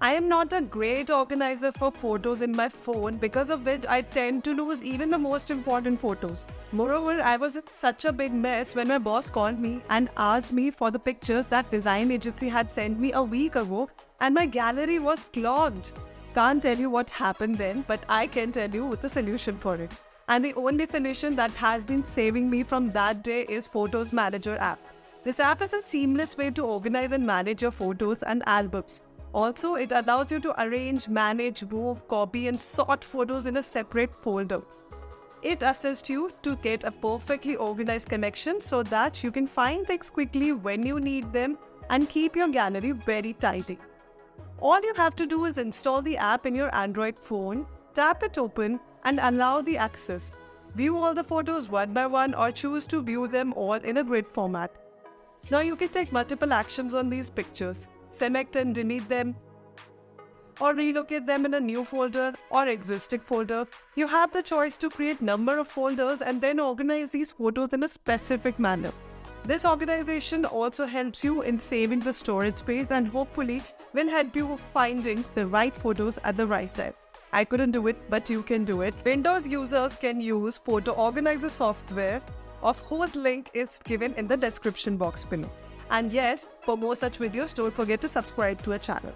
I am not a great organizer for photos in my phone because of which I tend to lose even the most important photos. Moreover, I was in such a big mess when my boss called me and asked me for the pictures that design agency had sent me a week ago and my gallery was clogged. Can't tell you what happened then, but I can tell you the solution for it. And the only solution that has been saving me from that day is Photos Manager app. This app is a seamless way to organize and manage your photos and albums. Also, it allows you to arrange, manage, move, copy, and sort photos in a separate folder. It assists you to get a perfectly organized connection so that you can find things quickly when you need them and keep your gallery very tidy. All you have to do is install the app in your Android phone, tap it open, and allow the access. View all the photos one by one or choose to view them all in a grid format. Now you can take multiple actions on these pictures select and delete them, or relocate them in a new folder or existing folder. You have the choice to create number of folders and then organize these photos in a specific manner. This organization also helps you in saving the storage space and hopefully will help you finding the right photos at the right time. I couldn't do it, but you can do it. Windows users can use Photo Organizer software of whose link is given in the description box below. And yes, for more such videos, don't forget to subscribe to our channel.